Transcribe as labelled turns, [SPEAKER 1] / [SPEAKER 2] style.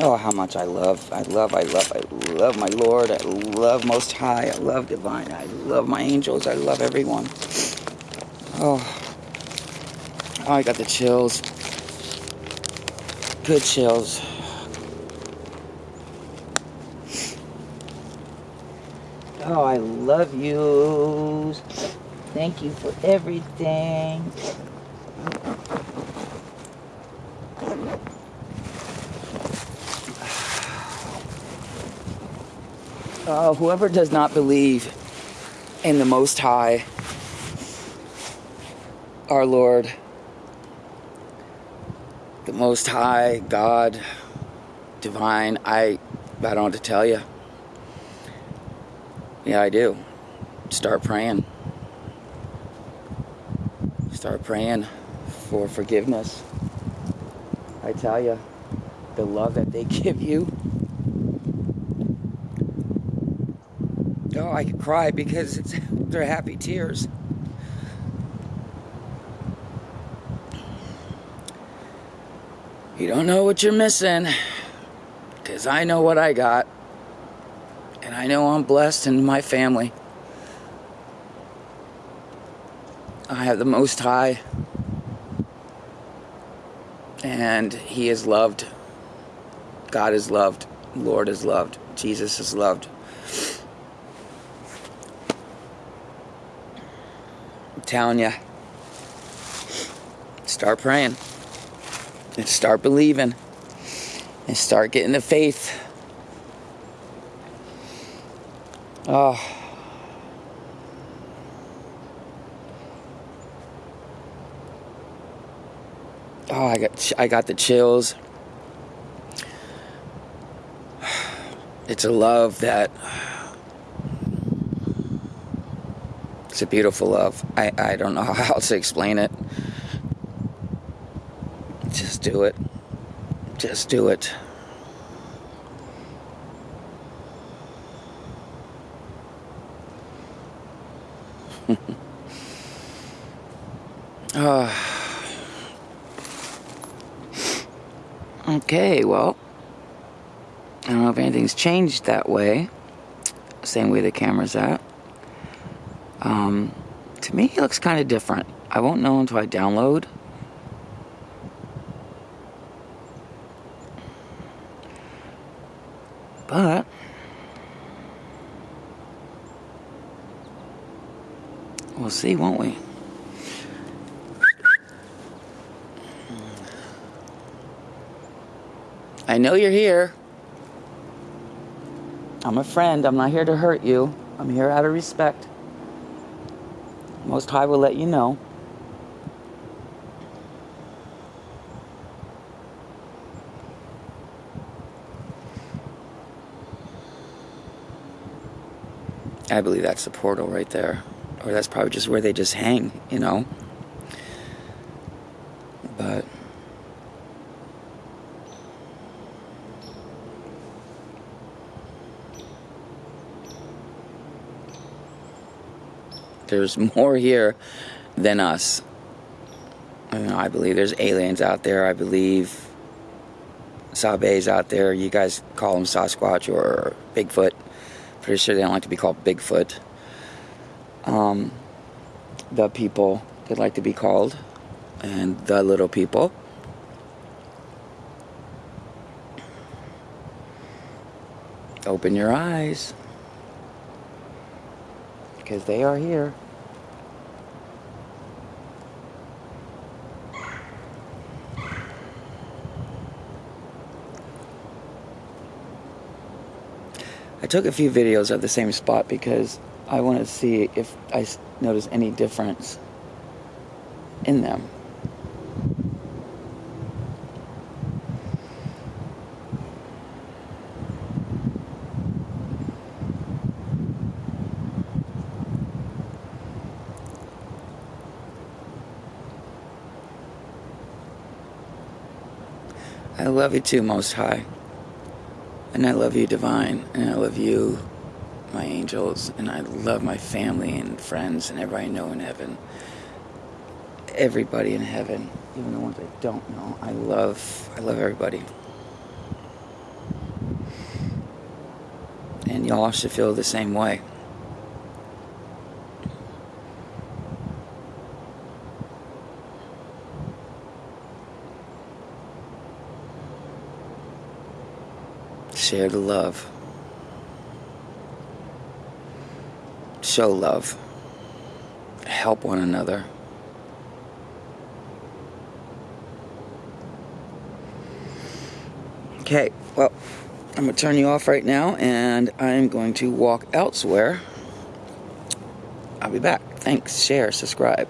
[SPEAKER 1] Oh, how much I love, I love, I love, I love my Lord. I love Most High. I love Divine. I love my angels. I love everyone. Oh, oh I got the chills. Good chills. Oh, I love you. Thank you for everything. Uh, whoever does not believe in the Most High, our Lord, the Most High, God, Divine, I, I don't what to tell you. Yeah, I do. Start praying. Start praying for forgiveness. I tell you, the love that they give you Oh, I could cry because it's, they're happy tears. You don't know what you're missing because I know what I got. And I know I'm blessed in my family. I have the Most High. And He is loved. God is loved. Lord is loved. Jesus is loved. Telling you, start praying and start believing and start getting the faith. Oh. Oh, I got I got the chills. It's a love that It's a beautiful love. I, I don't know how else to explain it. Just do it. Just do it. uh, okay, well, I don't know if anything's changed that way. Same way the camera's at. Um, to me, he looks kind of different. I won't know until I download. But we'll see, won't we? I know you're here. I'm a friend. I'm not here to hurt you. I'm here out of respect. Most High will let you know. I believe that's the portal right there. Or that's probably just where they just hang, you know? But. There's more here than us. I believe there's aliens out there. I believe Sabes out there. You guys call them Sasquatch or Bigfoot. Pretty sure they don't like to be called Bigfoot. Um, the people they like to be called, and the little people. Open your eyes because they are here. I took a few videos of the same spot because I want to see if I notice any difference in them. I love you too, Most High. And I love you, Divine, and I love you, my angels, and I love my family and friends and everybody I know in heaven. Everybody in heaven, even the ones I don't know. I love, I love everybody. And y'all should feel the same way. Share the love. Show love. Help one another. Okay, well, I'm going to turn you off right now and I'm going to walk elsewhere. I'll be back. Thanks. Share, subscribe.